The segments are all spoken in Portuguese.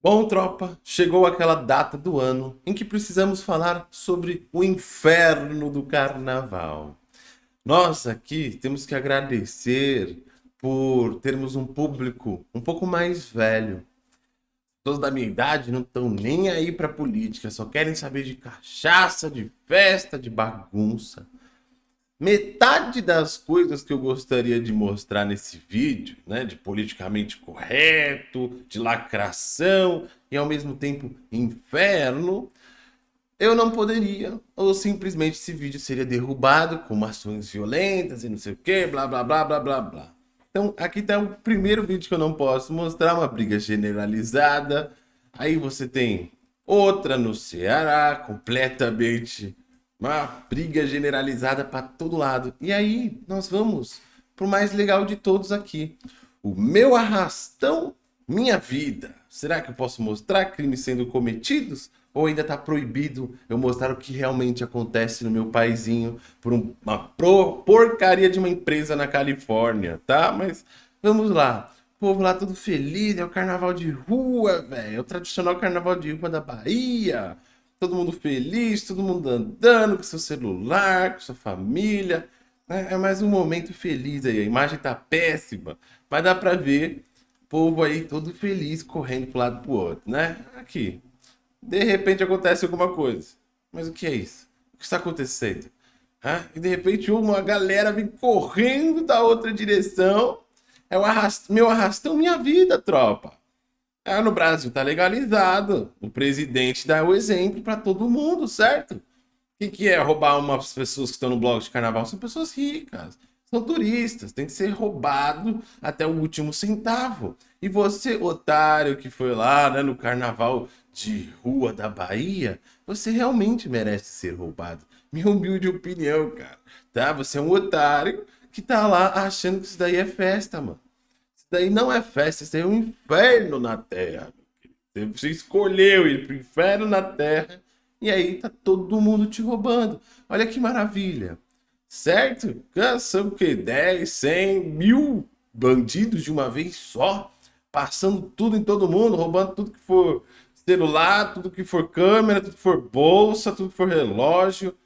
Bom, tropa, chegou aquela data do ano em que precisamos falar sobre o inferno do carnaval. Nós aqui temos que agradecer por termos um público um pouco mais velho. Todos da minha idade não estão nem aí para política, só querem saber de cachaça, de festa, de bagunça. Metade das coisas que eu gostaria de mostrar nesse vídeo, né, de politicamente correto, de lacração e ao mesmo tempo inferno, eu não poderia, ou simplesmente esse vídeo seria derrubado com ações violentas e não sei o que, blá blá blá blá blá blá. Então aqui está o primeiro vídeo que eu não posso mostrar, uma briga generalizada. Aí você tem outra no Ceará, completamente uma briga generalizada para todo lado. E aí nós vamos para o mais legal de todos aqui. O meu arrastão, minha vida. Será que eu posso mostrar crimes sendo cometidos? Ou ainda está proibido eu mostrar o que realmente acontece no meu paizinho por uma porcaria de uma empresa na Califórnia, tá? Mas vamos lá. O povo lá todo feliz, é o carnaval de rua, velho. É o tradicional carnaval de rua da Bahia todo mundo feliz, todo mundo andando com seu celular, com sua família. É, é mais um momento feliz aí. A imagem tá péssima, mas dá para ver o povo aí todo feliz correndo para lado pro outro, né? Aqui. De repente acontece alguma coisa. Mas o que é isso? O que está acontecendo? Ah, e de repente uma galera vem correndo da outra direção. É o arrast... meu arrastão minha vida, tropa. Ah, no Brasil tá legalizado. O presidente dá o exemplo para todo mundo, certo? O que, que é roubar umas pessoas que estão no bloco de carnaval? São pessoas ricas, são turistas, tem que ser roubado até o último centavo. E você, otário, que foi lá né, no carnaval de rua da Bahia, você realmente merece ser roubado. Minha humilde opinião, cara. Tá? Você é um otário que tá lá achando que isso daí é festa, mano daí não é festa, isso é um inferno na Terra. Você escolheu ir para o inferno na Terra e aí tá todo mundo te roubando. Olha que maravilha. Certo? São o que? 10, 100, mil bandidos de uma vez só, passando tudo em todo mundo, roubando tudo que for celular, tudo que for câmera, tudo que for bolsa, tudo que for relógio.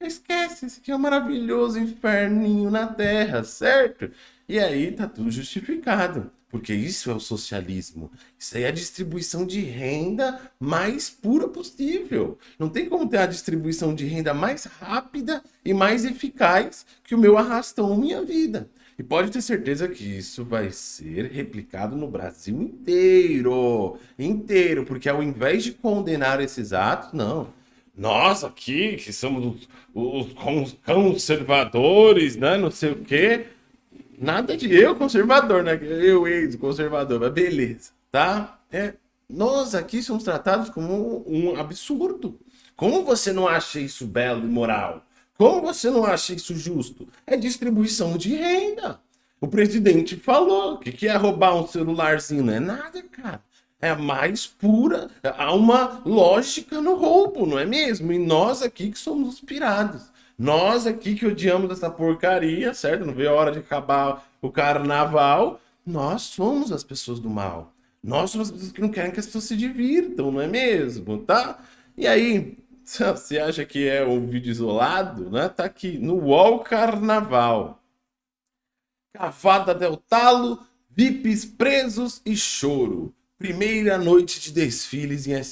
Esquece, esse aqui é um maravilhoso inferninho na Terra, certo? E aí tá tudo justificado, porque isso é o socialismo. Isso aí é a distribuição de renda mais pura possível. Não tem como ter a distribuição de renda mais rápida e mais eficaz que o meu arrastão minha vida. E pode ter certeza que isso vai ser replicado no Brasil inteiro. Inteiro, porque ao invés de condenar esses atos, não. Nós aqui, que somos os, os conservadores, né, não sei o quê, Nada de eu conservador, né? Eu ex-conservador, mas beleza, tá? É, nós aqui somos tratados como um absurdo. Como você não acha isso belo e moral? Como você não acha isso justo? É distribuição de renda. O presidente falou que, é roubar um celularzinho. Não é nada, cara. É a mais pura. Há uma lógica no roubo, não é mesmo? E nós aqui que somos os pirados. Nós aqui que odiamos essa porcaria, certo? Não veio a hora de acabar o carnaval. Nós somos as pessoas do mal. Nós somos as pessoas que não querem que as pessoas se divirtam, não é mesmo? Tá? E aí, você acha que é um vídeo isolado, né? Tá aqui no UOL Carnaval. Cavada del Talo, VIPs presos e choro. Primeira noite de desfiles em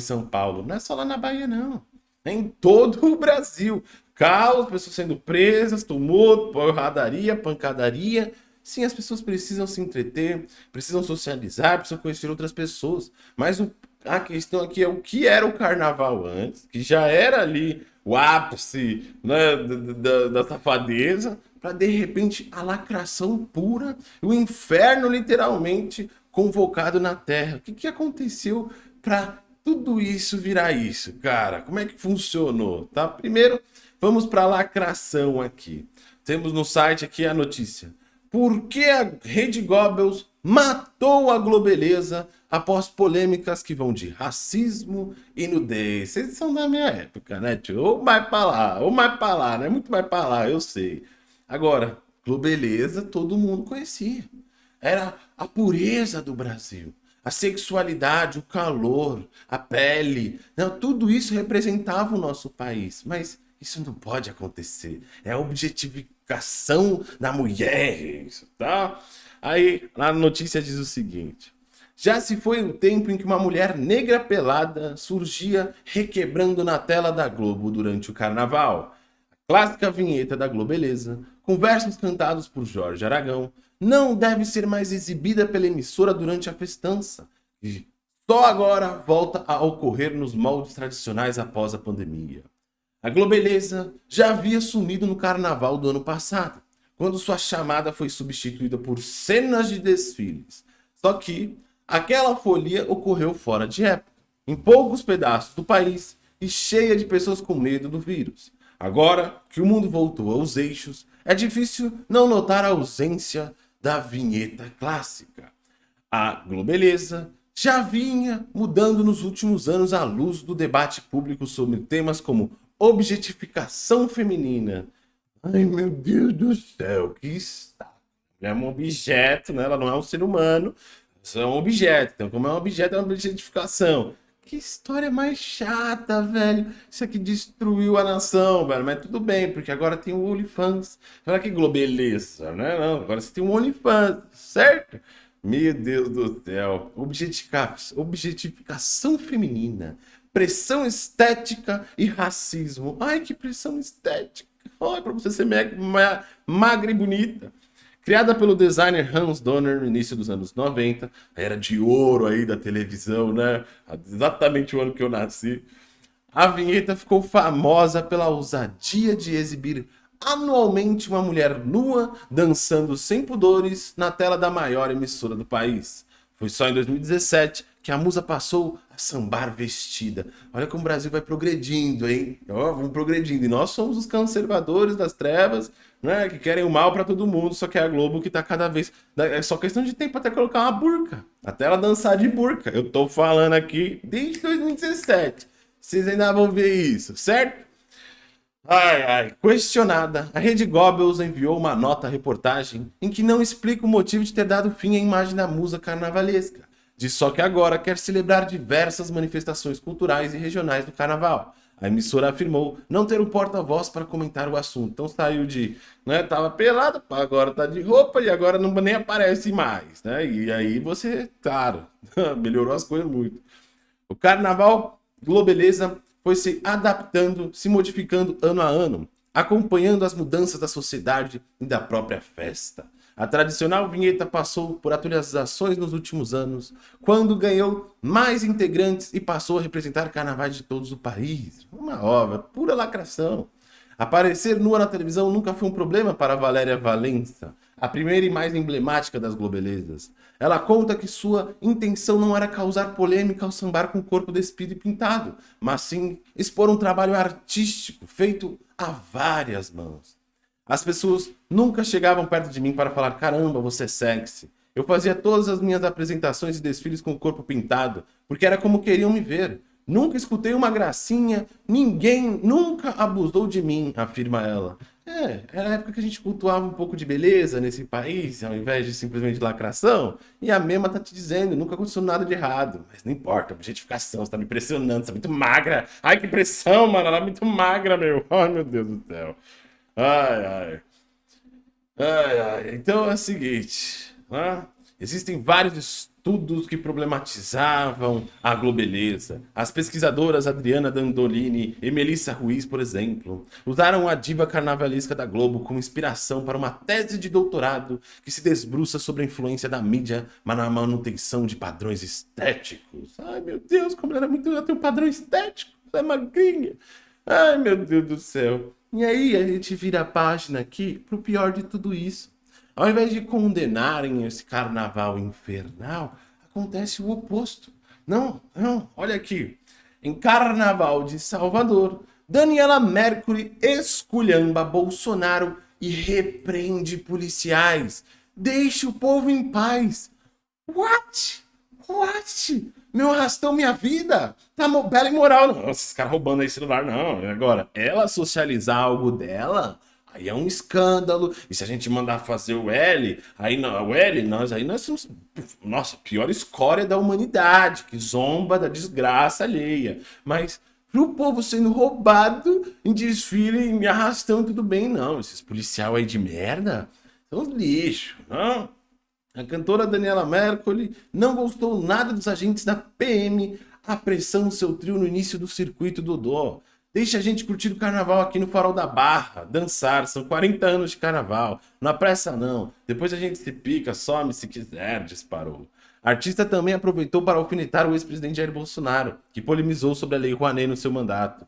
São Paulo. Não é só lá na Bahia, não. É em todo o Brasil caos, pessoas sendo presas, tumulto, porradaria, pancadaria. Sim, as pessoas precisam se entreter, precisam socializar, precisam conhecer outras pessoas. Mas o, a questão aqui é o que era o carnaval antes, que já era ali o ápice né, da, da, da safadeza, para de repente a lacração pura, o inferno literalmente convocado na terra. O que, que aconteceu para tudo isso virar isso, cara? Como é que funcionou? Tá? Primeiro, Vamos para a lacração aqui. Temos no site aqui a notícia. Por que a Rede Goebbels matou a Globeleza após polêmicas que vão de racismo e nudez? Vocês são da minha época, né, tio? Ou mais para lá, ou mais para lá, né? Muito mais para lá, eu sei. Agora, Globeleza todo mundo conhecia. Era a pureza do Brasil. a sexualidade, o calor, a pele, não, tudo isso representava o nosso país. Mas isso não pode acontecer. É a objetificação da mulher, isso, tá? Aí, a notícia diz o seguinte. Já se foi o tempo em que uma mulher negra pelada surgia requebrando na tela da Globo durante o carnaval. A clássica vinheta da Globeleza, com versos cantados por Jorge Aragão, não deve ser mais exibida pela emissora durante a festança. E só agora volta a ocorrer nos moldes tradicionais após a pandemia. A Globeleza já havia sumido no carnaval do ano passado, quando sua chamada foi substituída por cenas de desfiles. Só que Aquela folia ocorreu fora de época, em poucos pedaços do país e cheia de pessoas com medo do vírus. Agora que o mundo voltou aos eixos, é difícil não notar a ausência da vinheta clássica. A Globeleza já vinha mudando nos últimos anos à luz do debate público sobre temas como objetificação feminina. Ai, meu Deus do céu, que está. É um objeto, né? ela não é um ser humano, é um objeto. Então, como é um objeto, é uma objetificação. Que história mais chata, velho. Isso aqui destruiu a nação, velho. Mas tudo bem, porque agora tem o OnlyFans. Olha que globeleza, né? Não, agora você tem o OnlyFans, certo? Meu Deus do céu. Objetificação, feminina. Pressão estética e racismo. Ai, que pressão estética. Olha, pra você ser magra e bonita. Criada pelo designer Hans Donner no início dos anos 90, era de ouro aí da televisão, né? Exatamente o ano que eu nasci. A vinheta ficou famosa pela ousadia de exibir anualmente uma mulher nua dançando sem pudores na tela da maior emissora do país. Foi só em 2017 que a musa passou a sambar vestida. Olha como o Brasil vai progredindo, hein? Ó, vamos progredindo. E nós somos os conservadores das trevas né, que querem o mal para todo mundo, só que é a Globo que tá cada vez... É só questão de tempo até colocar uma burca, até ela dançar de burca. Eu tô falando aqui desde 2017. Vocês ainda vão ver isso, certo? Ai, ai. Questionada, a Rede Goebbels enviou uma nota-reportagem em que não explica o motivo de ter dado fim à imagem da musa carnavalesca. Diz só que agora quer celebrar diversas manifestações culturais e regionais do carnaval. A emissora afirmou não ter um porta-voz para comentar o assunto. Então saiu de, né, tava pelado, agora tá de roupa e agora não nem aparece mais, né? E aí você, claro, melhorou as coisas muito. O carnaval Globeleza foi se adaptando, se modificando ano a ano, acompanhando as mudanças da sociedade e da própria festa. A tradicional vinheta passou por atualizações nos últimos anos, quando ganhou mais integrantes e passou a representar carnavais de todos o país. Uma obra, pura lacração. Aparecer nua na televisão nunca foi um problema para Valéria Valença, a primeira e mais emblemática das globelezas. Ela conta que sua intenção não era causar polêmica ao sambar com o corpo despido e pintado, mas sim expor um trabalho artístico feito a várias mãos. As pessoas nunca chegavam perto de mim para falar, caramba, você é sexy. Eu fazia todas as minhas apresentações e desfiles com o corpo pintado, porque era como queriam me ver. Nunca escutei uma gracinha, ninguém nunca abusou de mim, afirma ela. É, era a época que a gente cultuava um pouco de beleza nesse país, ao invés de simplesmente lacração. E a mesma tá te dizendo, nunca aconteceu nada de errado. Mas não importa, objetificação, você tá me pressionando, você tá muito magra. Ai, que pressão, mano, ela é muito magra, meu. Ai, meu Deus do céu. Ai, ai. Ai, ai. Então é o seguinte, né? Existem vários estudos que problematizavam a globeleza. As pesquisadoras Adriana Dandolini e Melissa Ruiz, por exemplo, usaram a diva carnavalesca da Globo como inspiração para uma tese de doutorado que se desbruça sobre a influência da mídia na manutenção de padrões estéticos. Ai, meu Deus, como ela é muito... Ela tem um padrão estético, ela é magrinha. Ai, meu Deus do céu. E aí a gente vira a página aqui pro pior de tudo isso. Ao invés de condenarem esse carnaval infernal, acontece o oposto. Não, não, olha aqui. Em Carnaval de Salvador, Daniela Mercury esculhamba Bolsonaro e repreende policiais. Deixe o povo em paz. What? What? Meu arrastão, minha vida. Tá bela e moral. Nossa, esses caras roubando aí celular, não. Agora, ela socializar algo dela? Aí é um escândalo. E se a gente mandar fazer o L, aí não, o L, nós aí nós somos, nossa, pior escória da humanidade, que zomba da desgraça alheia. Mas pro povo sendo roubado em desfile, me arrastando, tudo bem, não. Esses policial aí de merda são lixo, não? A cantora Daniela Mercury não gostou nada dos agentes da PM, a pressão do seu trio no início do circuito do Dó. Deixa a gente curtir o carnaval aqui no Farol da Barra, dançar, são 40 anos de carnaval. Na pressa não, depois a gente se pica, some se quiser, disparou. Artista também aproveitou para alfinetar o ex-presidente Jair Bolsonaro, que polemizou sobre a Lei Rouanet no seu mandato.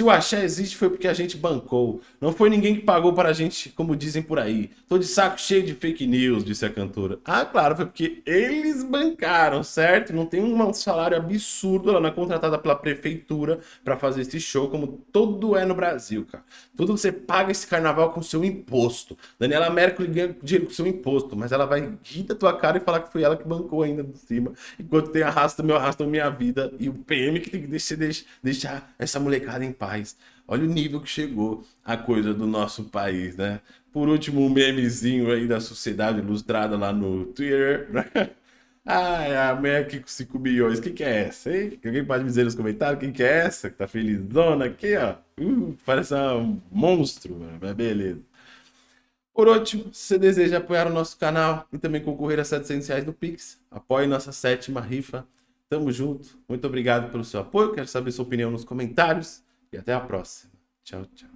Se o axé existe foi porque a gente bancou. Não foi ninguém que pagou para a gente, como dizem por aí. Tô de saco cheio de fake news, disse a cantora. Ah, claro, foi porque eles bancaram, certo? Não tem um salário absurdo, ela não é contratada pela prefeitura para fazer esse show, como todo é no Brasil, cara. Tudo você paga esse carnaval com seu imposto. Daniela Mercury ganha dinheiro com seu imposto, mas ela vai rir da tua cara e falar que foi ela que bancou ainda por cima. Enquanto tem arrasta meu arrasta minha vida e o PM que tem que deixar, deixar essa molecada em paz paz. Olha o nível que chegou a coisa do nosso país, né? Por último, um memezinho aí da sociedade ilustrada lá no Twitter. Ai, a aqui com 5 milhões. Quem que é essa, hein? Alguém pode me dizer nos comentários quem que é essa? Que tá felizona aqui, ó. Uh, parece um monstro. Mas beleza. Por último, se você deseja apoiar o nosso canal e também concorrer a 700 reais do Pix, apoie nossa sétima rifa. Tamo junto. Muito obrigado pelo seu apoio. Quero saber sua opinião nos comentários. E até a próxima. Tchau, tchau.